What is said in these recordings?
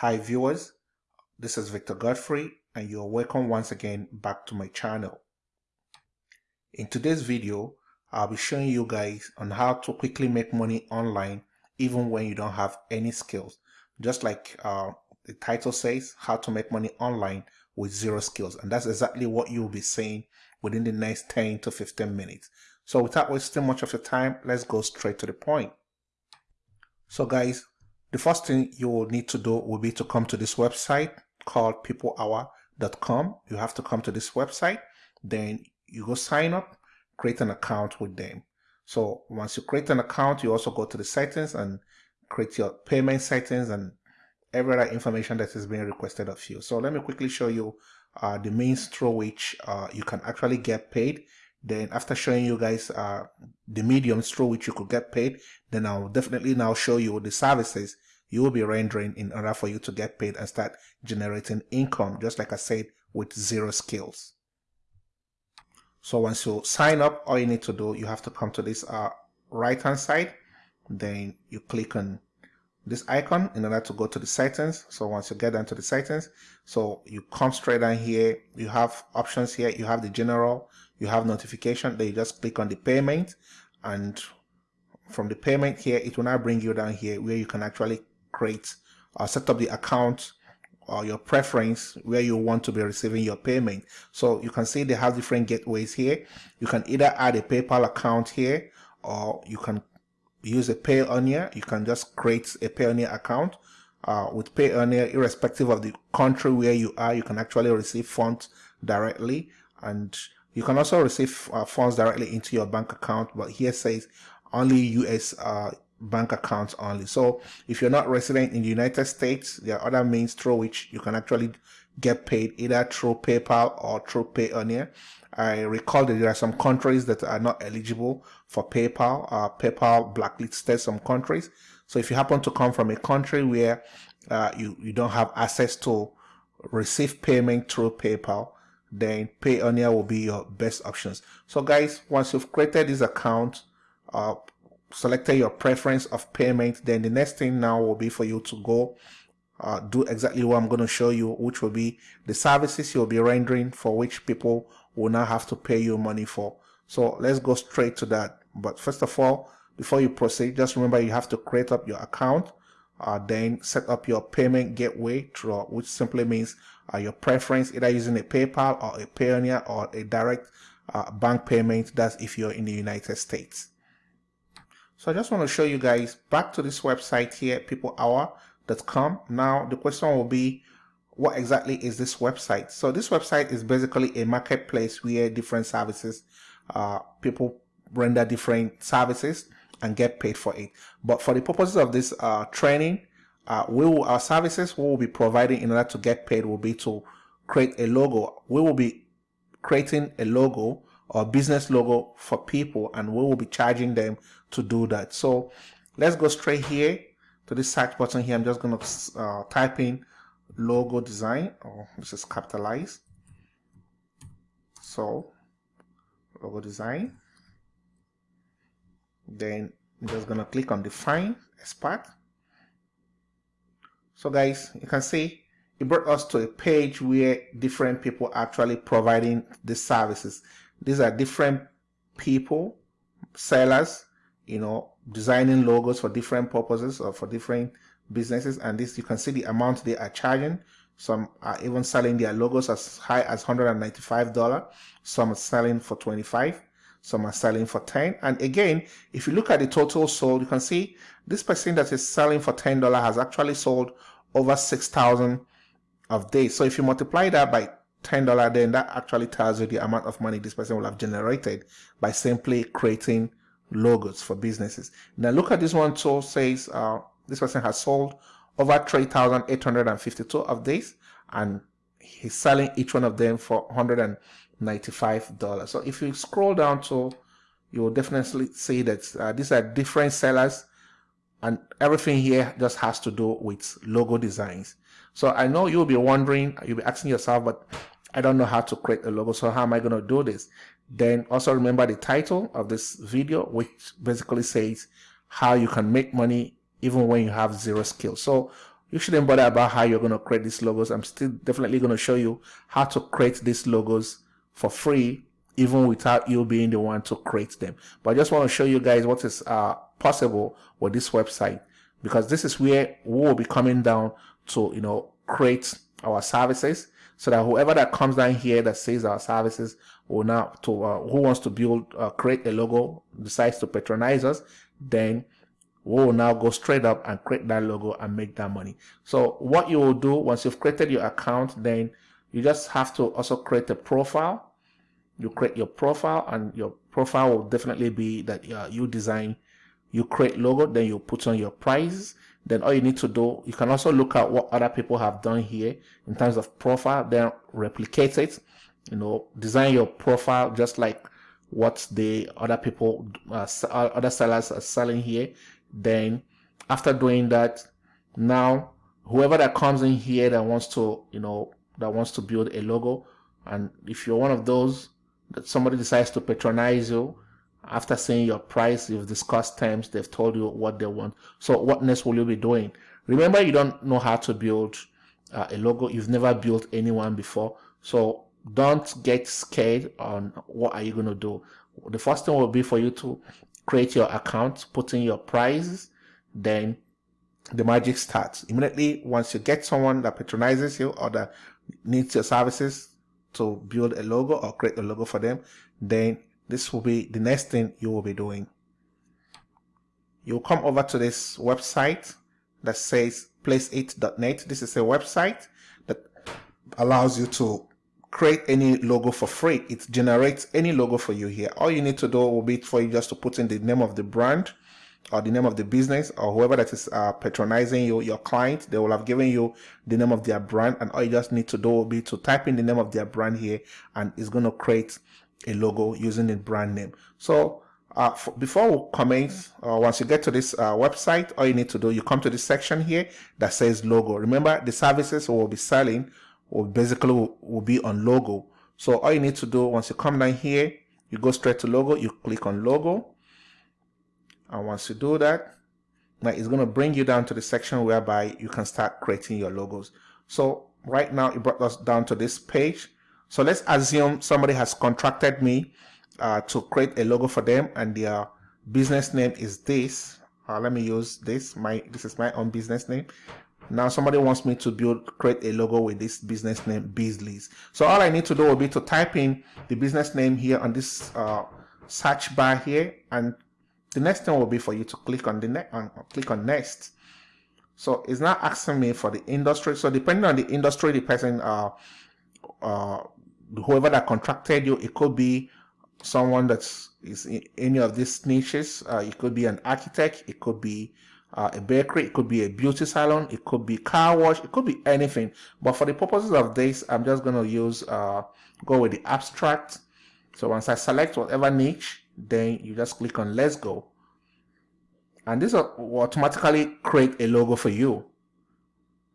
Hi viewers, this is Victor Godfrey and you're welcome once again back to my channel. In today's video, I'll be showing you guys on how to quickly make money online even when you don't have any skills. Just like uh, the title says, how to make money online with zero skills. And that's exactly what you'll be seeing within the next 10 to 15 minutes. So without wasting much of your time, let's go straight to the point. So guys, the first thing you will need to do will be to come to this website called peoplehour.com. You have to come to this website, then you go sign up, create an account with them. So once you create an account, you also go to the settings and create your payment settings and every other information that is being requested of you. So let me quickly show you uh, the means through which uh, you can actually get paid then after showing you guys uh, the mediums through which you could get paid then I'll definitely now show you the services you will be rendering in order for you to get paid and start generating income just like I said with zero skills. So once you sign up all you need to do you have to come to this uh, right hand side. Then you click on this icon in order to go to the settings. So once you get down to the settings so you come straight down here. You have options here. You have the general. You have notification. Then you just click on the payment. And from the payment here it will now bring you down here where you can actually create or set up the account or your preference where you want to be receiving your payment. So you can see they have different gateways here. You can either add a paypal account here or you can use a Payoneer you can just create a Payoneer account uh, with Payoneer irrespective of the country where you are. You can actually receive funds directly and you can also receive uh, funds directly into your bank account, but here says only US uh, bank accounts only. So if you're not resident in the United States, there are other means through which you can actually get paid either through PayPal or through Payoneer. I recall that there are some countries that are not eligible for PayPal. Uh, PayPal blacklisted some countries. So if you happen to come from a country where uh, you, you don't have access to receive payment through PayPal, then Payoneer will be your best options. So guys, once you've created this account, uh, selected your preference of payment, then the next thing now will be for you to go uh, do exactly what I'm going to show you, which will be the services you'll be rendering for which people will now have to pay you money for. So let's go straight to that. But first of all, before you proceed, just remember you have to create up your account uh, then set up your payment gateway through, which simply means uh, your preference either using a PayPal or a Payoneer or a direct uh, bank payment that's if you're in the United States. So I just want to show you guys back to this website here peoplehour.com. Now the question will be what exactly is this website? So this website is basically a marketplace where different services uh, people render different services and get paid for it. But for the purposes of this uh, training, uh, we will, our services we will be providing in order to get paid will be to create a logo. We will be creating a logo or business logo for people and we will be charging them to do that. So let's go straight here to this search button here. I'm just going to uh, type in logo design oh, this is capitalized. So logo design then I'm just gonna click on define expert so guys you can see it brought us to a page where different people actually providing the services these are different people sellers you know designing logos for different purposes or for different businesses. And this you can see the amount they are charging. Some are even selling their logos as high as 195 dollars. Some are selling for 25 some are selling for 10 and again if you look at the total sold you can see this person that is selling for $10 has actually sold over 6,000 of days. So if you multiply that by $10 then that actually tells you the amount of money this person will have generated by simply creating logos for businesses now look at this one so says uh, this person has sold over 3,852 of these and he's selling each one of them for 100 $95. So if you scroll down to, you will definitely see that uh, these are different sellers and everything here just has to do with logo designs. So I know you'll be wondering, you'll be asking yourself, but I don't know how to create a logo. So how am I going to do this? Then also remember the title of this video, which basically says how you can make money even when you have zero skills. So you shouldn't bother about how you're going to create these logos. I'm still definitely going to show you how to create these logos for free, even without you being the one to create them. But I just want to show you guys what is uh, possible with this website because this is where we will be coming down to, you know, create our services so that whoever that comes down here that sees our services will now to uh, who wants to build uh, create a logo decides to patronize us then we will now go straight up and create that logo and make that money. So what you will do once you've created your account, then you just have to also create a profile. You create your profile and your profile will definitely be that uh, you design, you create logo, then you put on your price. Then all you need to do, you can also look at what other people have done here in terms of profile, then replicate it, you know, design your profile just like what the other people, uh, other sellers are selling here. Then after doing that now whoever that comes in here that wants to you know that wants to build a logo and if you're one of those that somebody decides to patronize you after seeing your price you've discussed terms they've told you what they want. So what next will you be doing? Remember you don't know how to build uh, a logo. You've never built anyone before. So don't get scared on what are you going to do. The first thing will be for you to create your account, put in your prices, then the magic starts. Immediately, once you get someone that patronizes you or that needs your services to build a logo or create a logo for them, then this will be the next thing you will be doing. You'll come over to this website that says placeit.net. This is a website that allows you to create any logo for free. It generates any logo for you here. All you need to do will be for you just to put in the name of the brand or the name of the business or whoever that is uh, patronizing you, your client, they will have given you the name of their brand and all you just need to do will be to type in the name of their brand here and it's going to create a logo using a brand name. So uh, before we comment, uh, once you get to this uh, website, all you need to do, you come to this section here that says logo. Remember the services we will be selling will basically will, will be on logo. So all you need to do once you come down here, you go straight to logo, you click on logo. And once you do that, now it's going to bring you down to the section whereby you can start creating your logos. So right now it brought us down to this page. So let's assume somebody has contracted me uh, to create a logo for them and their business name is this. Uh, let me use this. My This is my own business name. Now somebody wants me to build, create a logo with this business name Beasley's. So all I need to do will be to type in the business name here on this uh, search bar here. And the next thing will be for you to click on the next, uh, click on next. So it's not asking me for the industry. So depending on the industry, the person, uh, uh, whoever that contracted you, it could be someone that's is in any of these niches. Uh, it could be an architect. It could be uh, a bakery, it could be a beauty salon, it could be car wash, it could be anything. But for the purposes of this, I'm just going to use, uh, go with the abstract. So once I select whatever niche, then you just click on let's go. And this will automatically create a logo for you.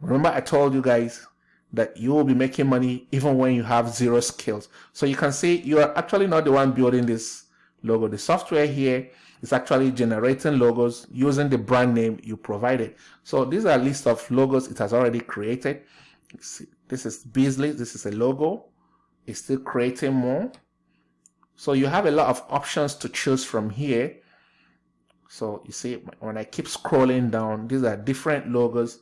Remember I told you guys that you will be making money even when you have zero skills. So you can see you are actually not the one building this logo. The software here is actually generating logos using the brand name you provided. So these are a list of logos it has already created. See, This is Beasley. This is a logo. It's still creating more. So you have a lot of options to choose from here. So you see, when I keep scrolling down, these are different logos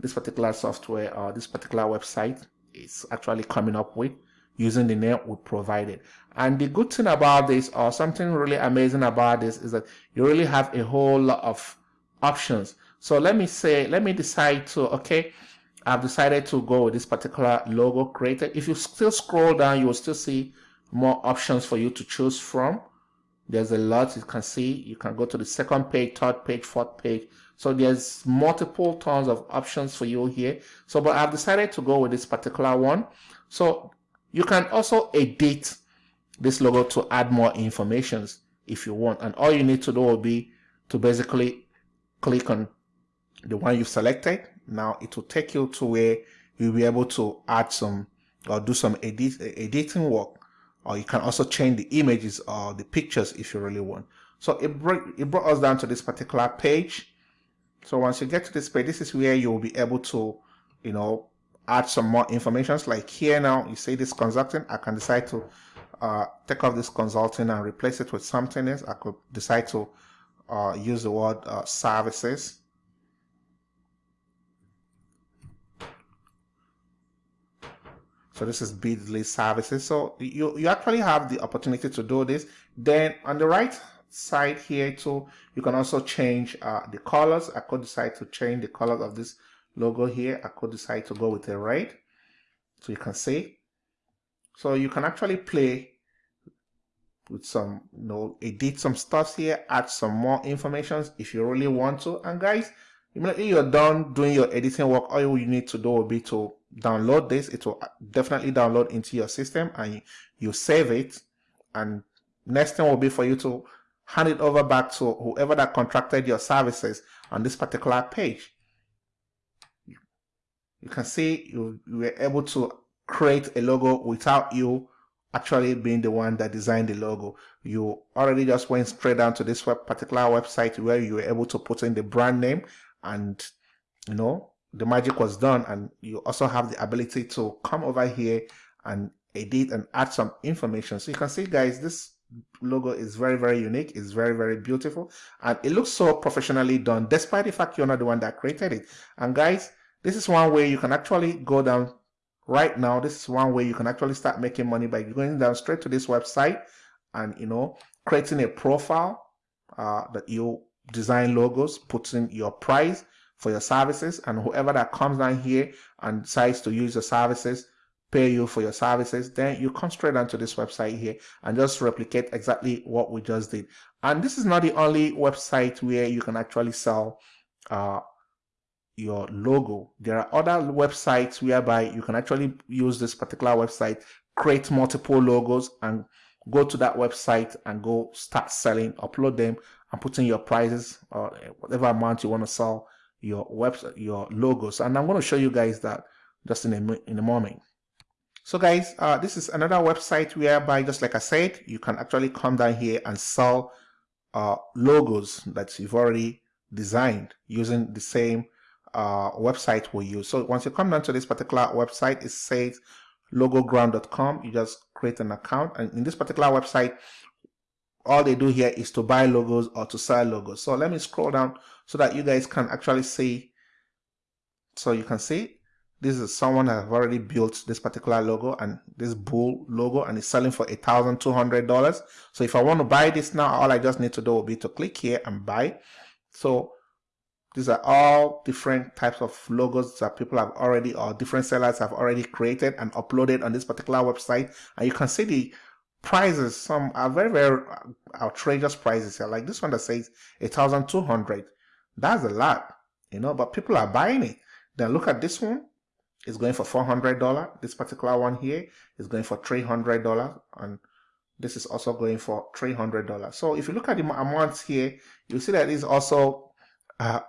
this particular software or this particular website is actually coming up with using the name we provided. And the good thing about this or something really amazing about this is that you really have a whole lot of options. So let me say, let me decide to, okay, I've decided to go with this particular logo created. If you still scroll down, you will still see more options for you to choose from. There's a lot you can see. You can go to the second page, third page, fourth page. So there's multiple tons of options for you here. So, but I've decided to go with this particular one. So you can also edit this logo to add more informations if you want. And all you need to do will be to basically click on the one you've selected. Now it will take you to where you'll be able to add some or do some edit, editing work. Or you can also change the images or the pictures if you really want. So it brought, it brought us down to this particular page. So once you get to this page, this is where you will be able to, you know, add some more information. Like here now, you say this consulting, I can decide to uh, take off this consulting and replace it with something else. I could decide to uh, use the word uh, services. So this is Beardsley services. So you, you actually have the opportunity to do this. Then on the right side here too, you can also change uh, the colors. I could decide to change the colors of this logo here. I could decide to go with a red. So you can see. So you can actually play with some, you know, edit some stuff here, add some more information if you really want to. And guys, immediately you're done doing your editing work, all you need to do will be to download this. It will definitely download into your system and you save it. And next thing will be for you to hand it over back to whoever that contracted your services on this particular page. You can see you, were able to create a logo without you actually being the one that designed the logo. You already just went straight down to this web, particular website where you were able to put in the brand name and you know the magic was done and you also have the ability to come over here and edit and add some information. So you can see guys this logo is very very unique it's very very beautiful and it looks so professionally done despite the fact you're not the one that created it. And guys this is one way you can actually go down right now. This is one way you can actually start making money by going down straight to this website and you know creating a profile uh, that you design logos putting your price for your services and whoever that comes down here and decides to use your services pay you for your services then you come straight onto this website here and just replicate exactly what we just did and this is not the only website where you can actually sell uh, your logo. There are other websites whereby you can actually use this particular website, create multiple logos and go to that website and go start selling, upload them and put in your prices or whatever amount you want to sell your website, your logos. And I'm going to show you guys that just in a, in a moment. So guys, uh, this is another website whereby, just like I said, you can actually come down here and sell uh, logos that you've already designed using the same uh, website we use. So once you come down to this particular website, it says logoground.com. You just create an account. And in this particular website, all they do here is to buy logos or to sell logos. So let me scroll down so that you guys can actually see. So you can see this is someone that have already built this particular logo and this bull logo and it's selling for a thousand two hundred dollars so if i want to buy this now all i just need to do will be to click here and buy so these are all different types of logos that people have already or different sellers have already created and uploaded on this particular website. And you can see the prices. Some are very, very outrageous prices here. Like this one that says 1,200. That's a lot, you know, but people are buying it. Then look at this one. It's going for $400. This particular one here is going for $300. And this is also going for $300. So if you look at the amounts here, you see that it's also uh,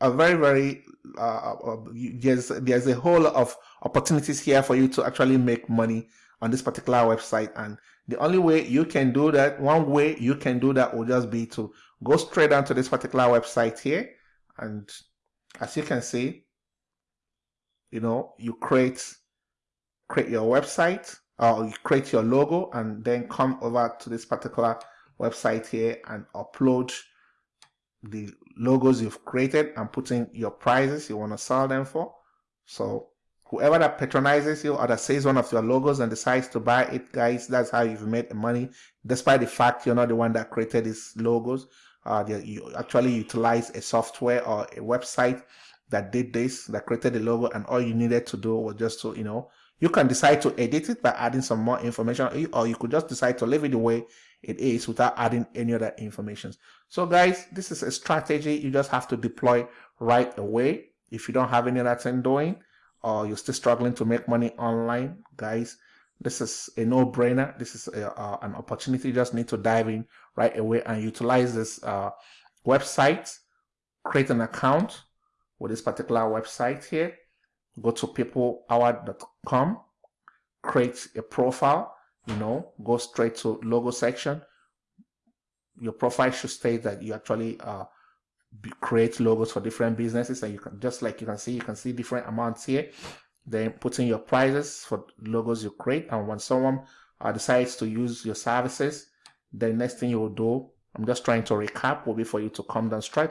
a very very uh, uh, there's there's a whole lot of opportunities here for you to actually make money on this particular website and the only way you can do that one way you can do that will just be to go straight down to this particular website here and as you can see you know you create create your website or you create your logo and then come over to this particular website here and upload the logos you've created and putting your prices you want to sell them for. So whoever that patronizes you or that says one of your logos and decides to buy it, guys, that's how you've made money. Despite the fact you're not the one that created these logos, uh, you actually utilize a software or a website that did this, that created the logo, and all you needed to do was just to, you know, you can decide to edit it by adding some more information, or you could just decide to leave it the way it is without adding any other information. So guys, this is a strategy you just have to deploy right away. If you don't have any other thing doing or you're still struggling to make money online, guys, this is a no-brainer. This is a, uh, an opportunity. You just need to dive in right away and utilize this uh, website, create an account with this particular website here. Go to peoplehour.com, create a profile, you know, go straight to logo section. Your profile should state that you actually uh, create logos for different businesses and you can just like you can see you can see different amounts here then put in your prices for logos you create and when someone uh, decides to use your services the next thing you will do i'm just trying to recap will be for you to come down straight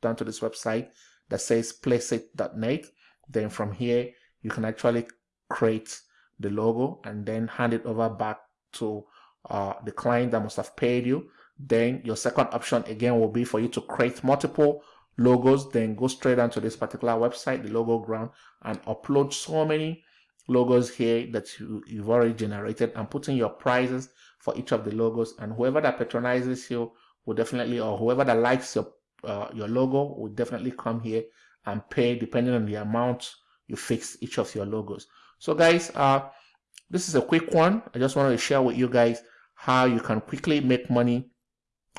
down to this website that says placeit.net then from here you can actually create the logo and then hand it over back to uh, the client that must have paid you. Then your second option again will be for you to create multiple logos then go straight onto this particular website the logo ground and upload so many logos here that you, you've already generated and put in your prices for each of the logos. And whoever that patronizes you will definitely or whoever that likes your uh, your logo will definitely come here and pay depending on the amount you fix each of your logos. So guys uh this is a quick one. I just wanted to share with you guys how you can quickly make money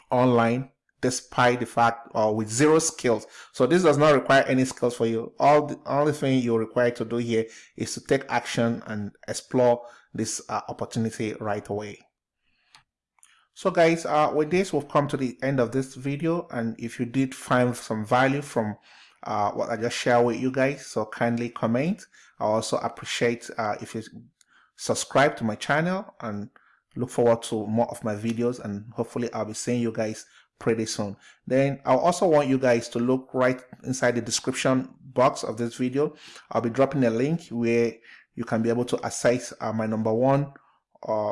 online despite the fact or with zero skills. So this does not require any skills for you. All the only thing you're required to do here is to take action and explore this uh, opportunity right away so guys uh, with this we've come to the end of this video and if you did find some value from uh, what I just shared with you guys so kindly comment I also appreciate uh, if you subscribe to my channel and look forward to more of my videos and hopefully I'll be seeing you guys pretty soon. Then I also want you guys to look right inside the description box of this video. I'll be dropping a link where you can be able to access uh, my number one uh,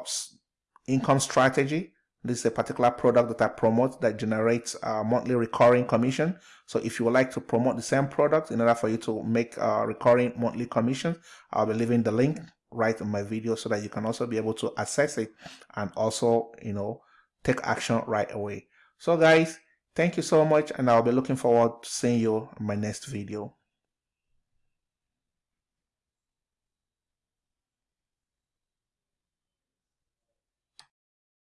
income strategy. This is a particular product that I promote that generates a monthly recurring commission. So if you would like to promote the same product in order for you to make a recurring monthly commission, I'll be leaving the link right in my video so that you can also be able to access it and also, you know, take action right away. So guys, thank you so much and I'll be looking forward to seeing you in my next video.